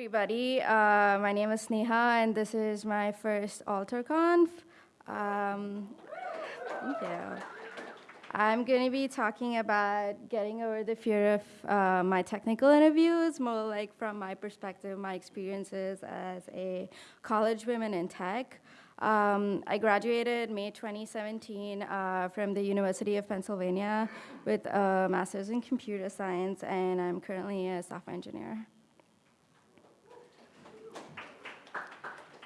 everybody. Uh, my name is Sneha, and this is my first AlterConf. Um, thank you. I'm going to be talking about getting over the fear of uh, my technical interviews, more like from my perspective, my experiences as a college woman in tech. Um, I graduated May 2017 uh, from the University of Pennsylvania with a master's in computer science, and I'm currently a software engineer.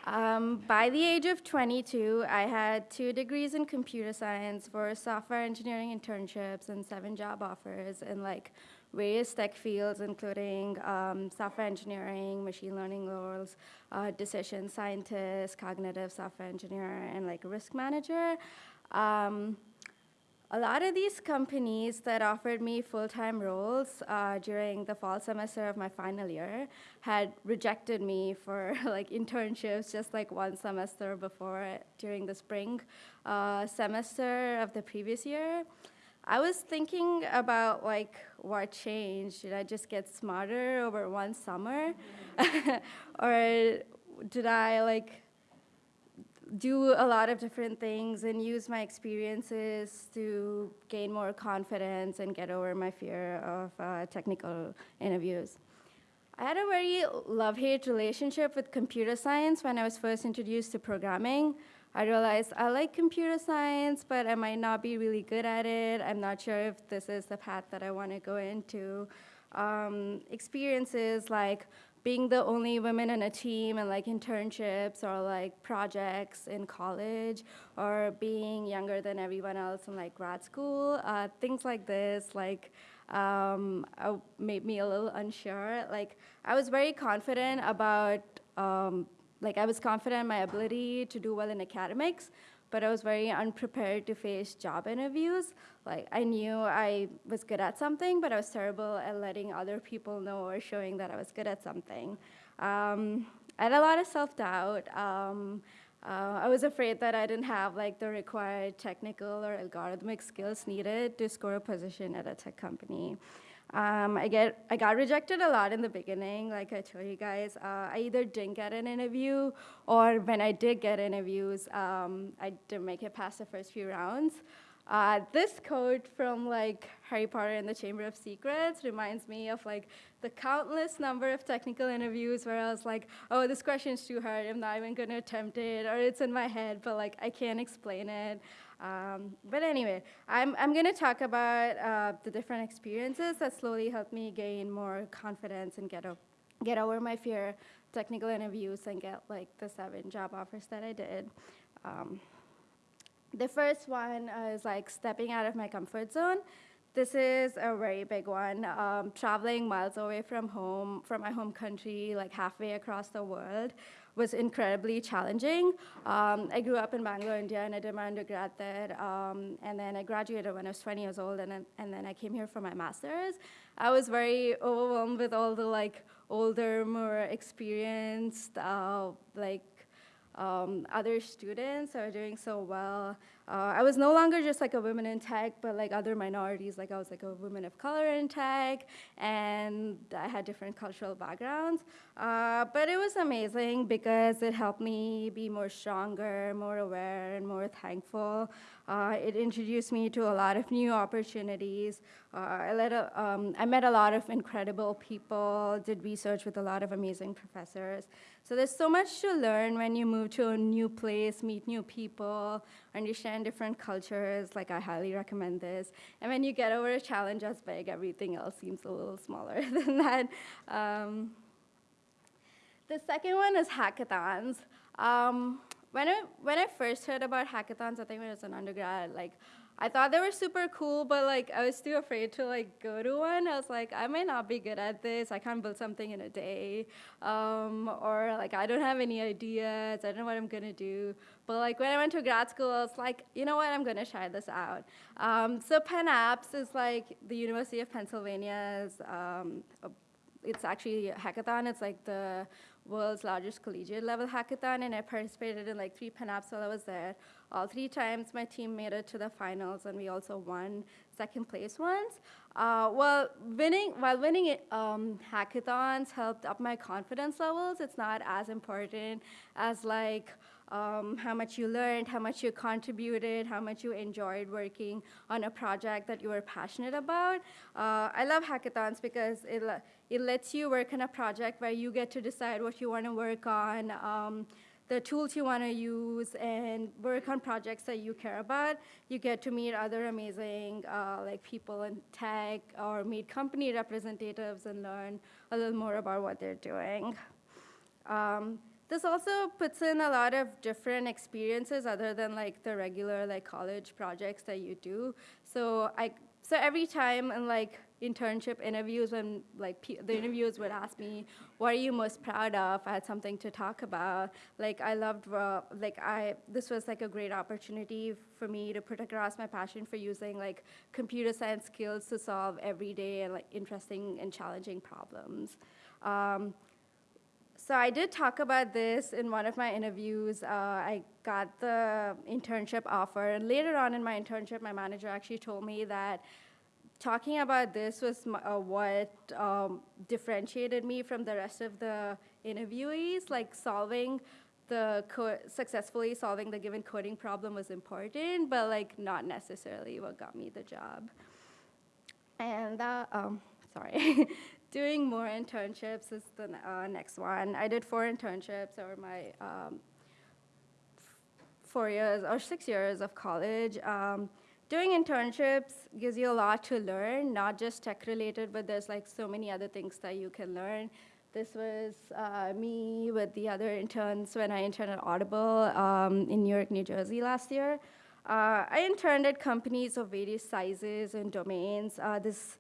Um, by the age of 22, I had two degrees in computer science, for software engineering internships, and seven job offers in like various tech fields, including um, software engineering, machine learning roles, uh, decision scientist, cognitive software engineer, and like risk manager. Um, a lot of these companies that offered me full-time roles uh, during the fall semester of my final year had rejected me for like internships just like one semester before during the spring uh, semester of the previous year. I was thinking about like what changed. Did I just get smarter over one summer? or did I like do a lot of different things and use my experiences to gain more confidence and get over my fear of uh, technical interviews. I had a very love-hate relationship with computer science when I was first introduced to programming. I realized I like computer science, but I might not be really good at it. I'm not sure if this is the path that I want to go into. Um, experiences like being the only woman in a team and like internships or like projects in college or being younger than everyone else in like grad school, uh, things like this, like um, uh, made me a little unsure. Like I was very confident about, um, like I was confident in my ability to do well in academics, but I was very unprepared to face job interviews. Like I knew I was good at something, but I was terrible at letting other people know or showing that I was good at something. Um, I had a lot of self-doubt. Um, uh, I was afraid that I didn't have like the required technical or algorithmic skills needed to score a position at a tech company. Um, I, get, I got rejected a lot in the beginning, like I told you guys. Uh, I either didn't get an interview, or when I did get interviews, um, I didn't make it past the first few rounds. Uh, this quote from like Harry Potter and the Chamber of Secrets reminds me of like the countless number of technical interviews where I was like, oh, this question's too hard, I'm not even gonna attempt it, or it's in my head, but like I can't explain it. Um, but anyway, I'm, I'm going to talk about uh, the different experiences that slowly helped me gain more confidence and get, get over my fear, technical interviews, and get like the seven job offers that I did. Um, the first one is like stepping out of my comfort zone. This is a very big one. Um, traveling miles away from home, from my home country, like halfway across the world, was incredibly challenging. Um, I grew up in Bangalore, India, and I did my undergrad there. Um, and then I graduated when I was 20 years old, and then, and then I came here for my master's. I was very overwhelmed with all the like older, more experienced, uh, like um, other students are doing so well. Uh, I was no longer just like a woman in tech, but like other minorities, like I was like a woman of color in tech, and I had different cultural backgrounds. Uh, but it was amazing because it helped me be more stronger, more aware, and more thankful. Uh, it introduced me to a lot of new opportunities. Uh, I, a, um, I met a lot of incredible people, did research with a lot of amazing professors. So there's so much to learn when you move to a new place, meet new people, understand different cultures. Like, I highly recommend this. And when you get over a challenge as big, everything else seems a little smaller than that. Um, the second one is hackathons. Um, when I, when I first heard about hackathons, I think when I was an undergrad, like, I thought they were super cool, but like I was too afraid to like go to one. I was like, I may not be good at this. I can't build something in a day, um, or like I don't have any ideas. I don't know what I'm gonna do. But like when I went to grad school, I was like, you know what? I'm gonna try this out. Um, so PennApps is like the University of Pennsylvania's um, it's actually a hackathon. It's like the world's largest collegiate level hackathon, and I participated in like three PennApps while I was there. All three times my team made it to the finals, and we also won second place once. Uh, well, winning while winning it, um, hackathons helped up my confidence levels. It's not as important as like um, how much you learned, how much you contributed, how much you enjoyed working on a project that you were passionate about. Uh, I love hackathons because it, it lets you work on a project where you get to decide what you want to work on, um, the tools you want to use, and work on projects that you care about. You get to meet other amazing uh, like people in tech or meet company representatives and learn a little more about what they're doing. Um, this also puts in a lot of different experiences other than like the regular like college projects that you do. So I so every time in like internship interviews when like the interviewers would ask me what are you most proud of? I had something to talk about. Like i loved uh, like i this was like a great opportunity for me to put across my passion for using like computer science skills to solve everyday and like interesting and challenging problems. Um, so I did talk about this in one of my interviews. Uh, I got the internship offer, and later on in my internship, my manager actually told me that talking about this was uh, what um, differentiated me from the rest of the interviewees, like solving the successfully solving the given coding problem was important, but like not necessarily what got me the job. And that, um, sorry, doing more internships is the uh, next one. I did four internships over my um, four years or six years of college. Um, doing internships gives you a lot to learn, not just tech related, but there's like so many other things that you can learn. This was uh, me with the other interns when I interned at Audible um, in Newark, New Jersey last year. Uh, I interned at companies of various sizes and domains. Uh, this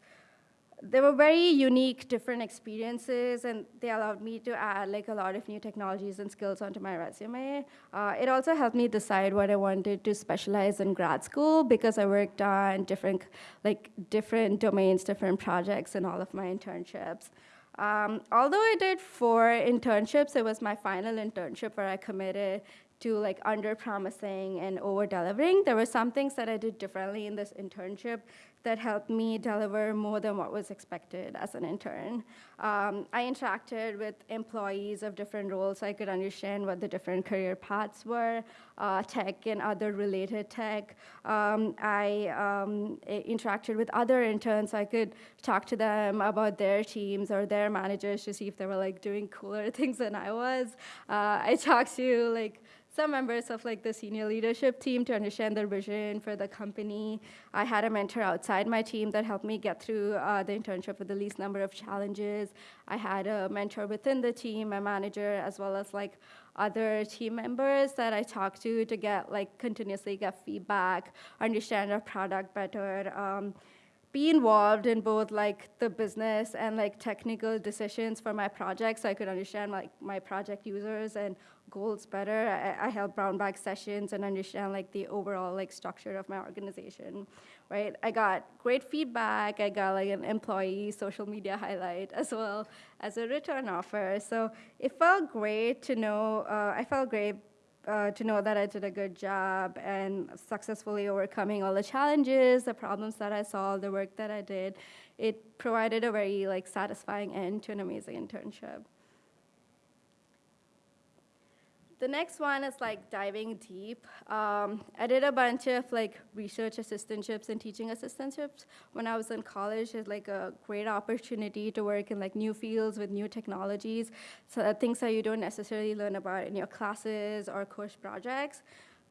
they were very unique, different experiences, and they allowed me to add like a lot of new technologies and skills onto my resume. Uh, it also helped me decide what I wanted to specialize in grad school because I worked on different, like different domains, different projects in all of my internships. Um, although I did four internships, it was my final internship where I committed to like under promising and over delivering. There were some things that I did differently in this internship that helped me deliver more than what was expected as an intern. Um, I interacted with employees of different roles so I could understand what the different career paths were, uh, tech and other related tech. Um, I um, interacted with other interns so I could talk to them about their teams or their managers to see if they were like doing cooler things than I was. Uh, I talked to like some members of like the senior leadership team to understand their vision for the company. I had a mentor outside my team that helped me get through uh, the internship with the least number of challenges. I had a mentor within the team, a manager, as well as like other team members that I talked to to get like continuously get feedback, understand our product better. Um, be involved in both like the business and like technical decisions for my project so I could understand like my project users and goals better. I, I held brown bag sessions and understand like the overall like structure of my organization, right? I got great feedback. I got like an employee social media highlight as well as a return offer. So it felt great to know, uh, I felt great uh, to know that I did a good job and successfully overcoming all the challenges, the problems that I solved, the work that I did. It provided a very like satisfying end to an amazing internship. The next one is like diving deep. Um, I did a bunch of like research assistantships and teaching assistantships when I was in college. It's like a great opportunity to work in like new fields with new technologies, so things that you don't necessarily learn about in your classes or course projects.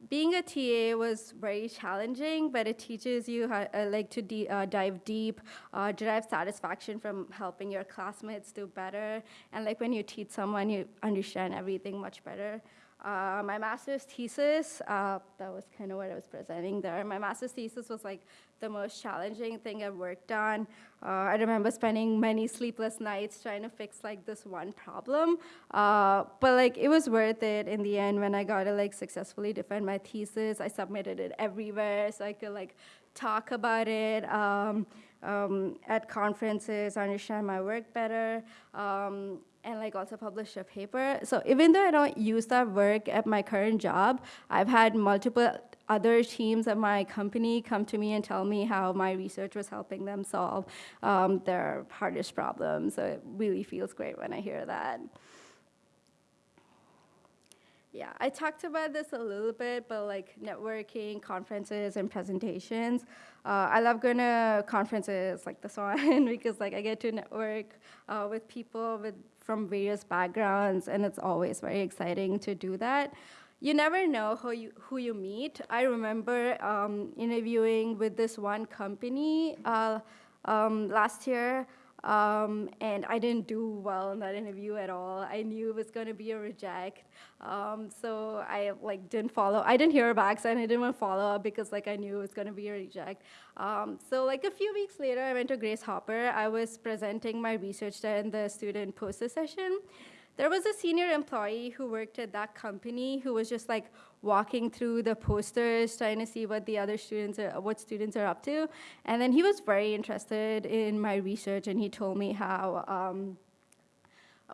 Being a TA was very challenging, but it teaches you how uh, like to uh, dive deep, uh, derive satisfaction from helping your classmates do better, and like when you teach someone, you understand everything much better. Uh, my master's thesis, uh, that was kind of what I was presenting there. My master's thesis was like the most challenging thing I've worked on. Uh, I remember spending many sleepless nights trying to fix like this one problem. Uh, but like it was worth it in the end when I got to like successfully defend my thesis. I submitted it everywhere so I could like talk about it. Um, um, at conferences, understand my work better, um, and like also publish a paper. So even though I don't use that work at my current job, I've had multiple other teams at my company come to me and tell me how my research was helping them solve um, their hardest problems. So it really feels great when I hear that. Yeah, I talked about this a little bit, but like networking, conferences, and presentations. Uh, I love going to conferences like this one because like I get to network uh, with people with from various backgrounds, and it's always very exciting to do that. You never know who you, who you meet. I remember um, interviewing with this one company uh, um, last year. Um, and I didn't do well in that interview at all. I knew it was going to be a reject. Um, so I like didn't follow. I didn't hear back, so I didn't want to follow up because like I knew it was going to be a reject. Um, so like a few weeks later, I went to Grace Hopper. I was presenting my research there in the student poster session. There was a senior employee who worked at that company who was just like walking through the posters, trying to see what the other students are, what students are up to. And then he was very interested in my research, and he told me how um,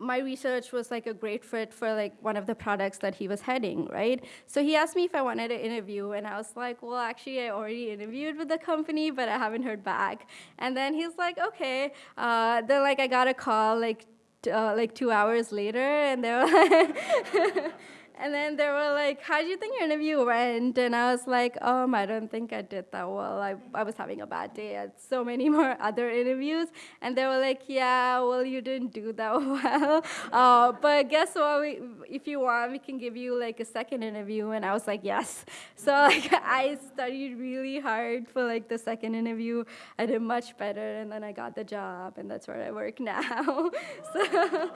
my research was like a great fit for like one of the products that he was heading, right? So he asked me if I wanted to interview, and I was like, well, actually, I already interviewed with the company, but I haven't heard back. And then he's like, okay. Uh, then like I got a call like uh, like two hours later, and they were like, and then they were like, "How do you think your interview went?" And I was like, "Um, I don't think I did that well. I, I was having a bad day. I had so many more other interviews." And they were like, "Yeah, well, you didn't do that well. Uh, but guess what? We, if you want, we can give you like a second interview." And I was like, "Yes." So like I studied really hard for like the second interview. I did much better, and then I got the job, and that's where I work now. so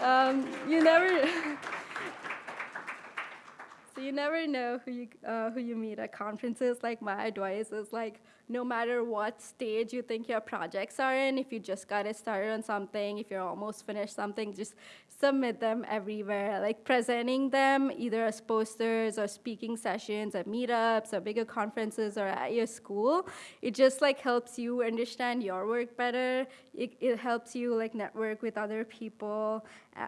um, you never. So you never know who you, uh, who you meet at conferences. Like my advice is like, no matter what stage you think your projects are in, if you just got it started on something, if you're almost finished something, just submit them everywhere. Like presenting them either as posters or speaking sessions at meetups or bigger conferences or at your school. It just like helps you understand your work better. It, it helps you like network with other people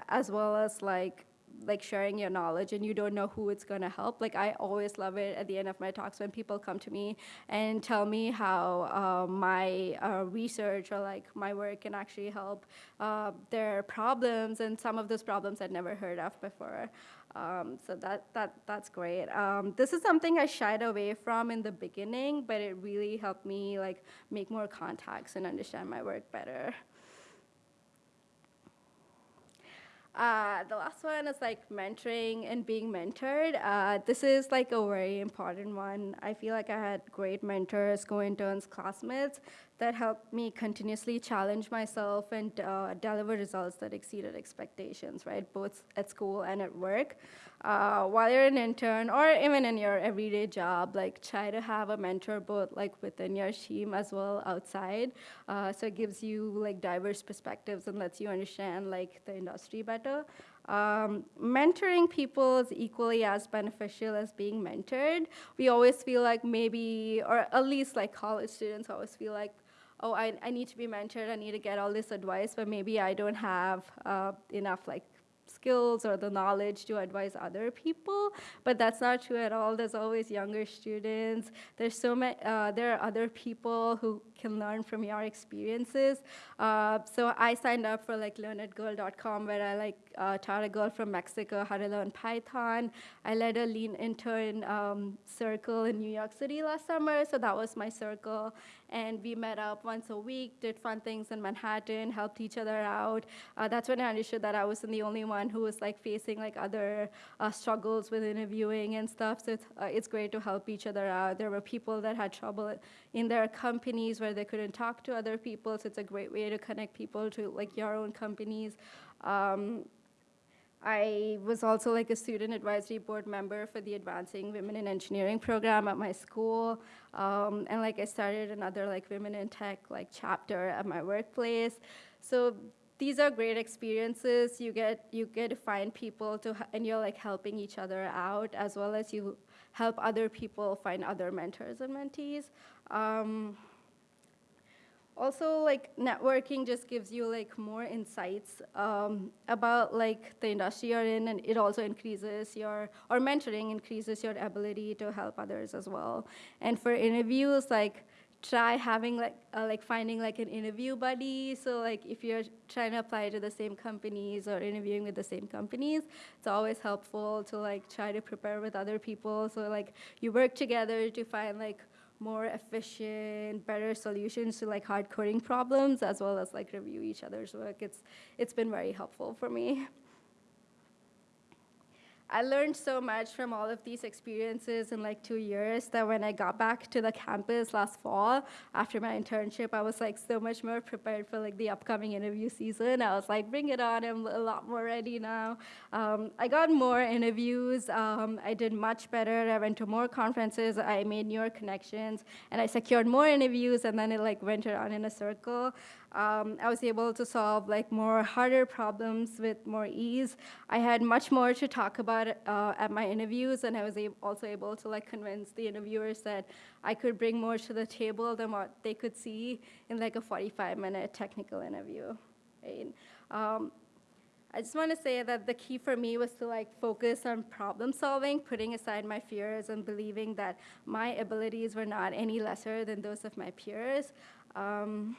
as well as like like sharing your knowledge and you don't know who it's going to help like i always love it at the end of my talks when people come to me and tell me how uh, my uh, research or like my work can actually help uh, their problems and some of those problems i'd never heard of before um, so that, that, that's great. Um, this is something I shied away from in the beginning, but it really helped me like make more contacts and understand my work better. Uh, the last one is like mentoring and being mentored. Uh, this is like a very important one. I feel like I had great mentors, co-interns, classmates that helped me continuously challenge myself and uh, deliver results that exceeded expectations, right? Both at school and at work. Uh, while you're an intern or even in your everyday job, like try to have a mentor both like within your team as well outside. Uh, so it gives you like diverse perspectives and lets you understand like the industry better. Um, mentoring people is equally as beneficial as being mentored. We always feel like maybe, or at least like college students always feel like, oh, I, I need to be mentored, I need to get all this advice, but maybe I don't have uh, enough like skills or the knowledge to advise other people, but that's not true at all. There's always younger students. There's so many, uh, there are other people who can learn from your experiences. Uh, so I signed up for like learnedgirl.com where I like uh, taught a girl from Mexico how to learn Python. I led a lean intern um, circle in New York City last summer, so that was my circle. And we met up once a week, did fun things in Manhattan, helped each other out. Uh, that's when I understood that I wasn't the only one who was like facing like other uh, struggles with interviewing and stuff. So it's, uh, it's great to help each other out. There were people that had trouble in their companies where they couldn't talk to other people, so it's a great way to connect people to like your own companies. Um, I was also like a student advisory board member for the Advancing Women in Engineering program at my school. Um, and like I started another like Women in Tech like chapter at my workplace. So these are great experiences. You get you get to find people to and you're like helping each other out as well as you help other people find other mentors and mentees. Um, also like networking just gives you like more insights um, about like the industry you're in and it also increases your or mentoring increases your ability to help others as well. And for interviews like try having like uh, like finding like an interview buddy. So like if you're trying to apply to the same companies or interviewing with the same companies it's always helpful to like try to prepare with other people. So like you work together to find like more efficient, better solutions to like hard coding problems, as well as like review each other's work. It's, it's been very helpful for me. I learned so much from all of these experiences in like two years that when I got back to the campus last fall after my internship, I was like so much more prepared for like the upcoming interview season. I was like, bring it on, I'm a lot more ready now. Um, I got more interviews. Um, I did much better. I went to more conferences. I made newer connections, and I secured more interviews, and then it like went around in a circle um, I was able to solve like more harder problems with more ease. I had much more to talk about uh, at my interviews, and I was also able to like convince the interviewers that I could bring more to the table than what they could see in like a 45-minute technical interview. Right? Um, I just want to say that the key for me was to like focus on problem solving, putting aside my fears and believing that my abilities were not any lesser than those of my peers. Um,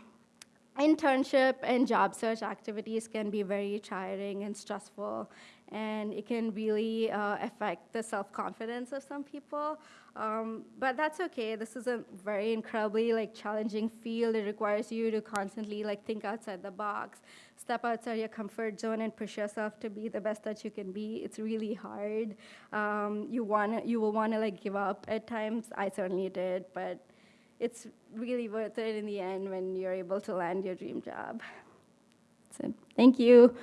internship and job search activities can be very tiring and stressful, and it can really uh, affect the self-confidence of some people. Um, but that's okay. This is a very incredibly like challenging field. It requires you to constantly like think outside the box, step outside your comfort zone, and push yourself to be the best that you can be. It's really hard. Um, you want you will want to like give up at times. I certainly did, but it's really worth it in the end when you're able to land your dream job. So thank you.